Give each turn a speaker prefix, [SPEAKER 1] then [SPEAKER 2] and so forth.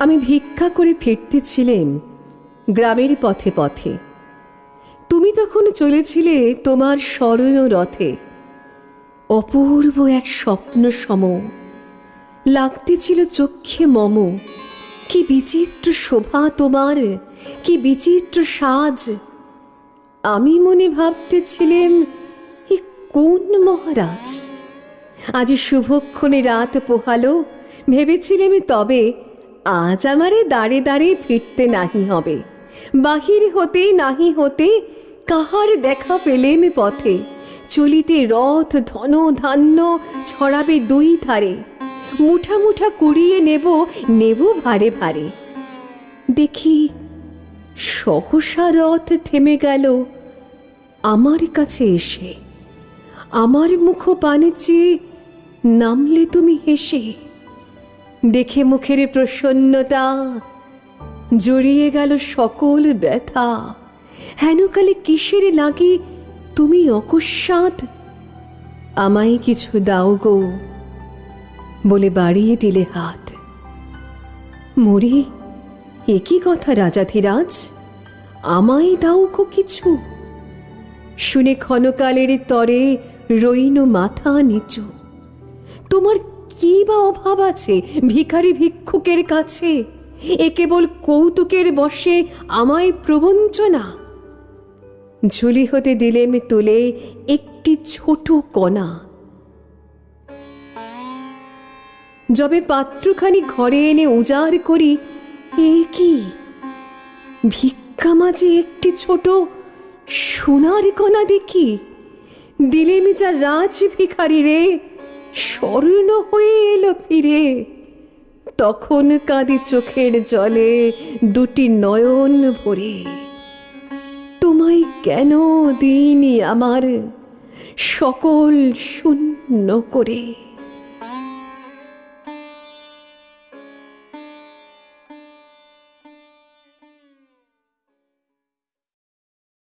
[SPEAKER 1] আমি ভিক্ষা করে ফিরতেছিলেম গ্রামের পথে পথে। তুমি তখন চলেছিলে তোমার স্মরণ রথে। অপূর্ব এক স্বপ্ন সম। লাগতেছিল চক্ষে মম। কি বিচিত্র শোভা তোমার, কি বিচিত্র সাজ। আমি মনে ভাবতেছিলেম, এ কোন মহারাজ? আজ শুভক্ষণে রাত পোহালো, ভেবেছিলেম তবে আজ আমারে দাঁড়ে দাঁড়ে ফিরতে নাহি হবে। বাহির হতে নাহি হতে কাহার দেখা পেলেম পথে। চলিতে রথ ধন ধান্য ছড়াবে দুই ধারে। মুঠা মুঠা কুড়িয়ে নেব নেব ভারে ভারে। দেখি, সহসা রথ থেমে গেল। আমার কাছে এসে, আমার মুখ পানে চেয়ে নামলে তুমি হেসে। দেখে মুখের প্রসন্নতা, জড়িয়ে গেল সকল ব্যথা। হেনকালে কিসের লাগে তুমি অকস্মাৎ? আমায় কিছু দাও গো, বলে বাড়িয়ে দিলে হাত। মরি একই কথা রাজাধিরাজ আমায় দাও গো কিছু। শুনে ক্ষণকালের তরে রইন মাথা নিচু। তোমার কি বা অভাব আছে ভিখারি ভিক্ষুকের কাছে? এ কেবল কৌতুকের বসে আমায় প্রবঞ্চনা। ঝুলি হতে দিলেম তুলে একটি ছোট কণা। যবে পাত্রখানি ঘরে এনে উজাড় করি, এ কি? ভিক্ষা মাঝে একটি ছোট সোনার কণা দেখি। দিলেম যা রাজ ভিখারি রে। স্বর্ণ হয়ে এলো ফিরে। তখন কাঁদি চোখের জলে দুটি নয়ন ভরে। তোমায় কেন দিইনি আমার সকল শূন্য করে?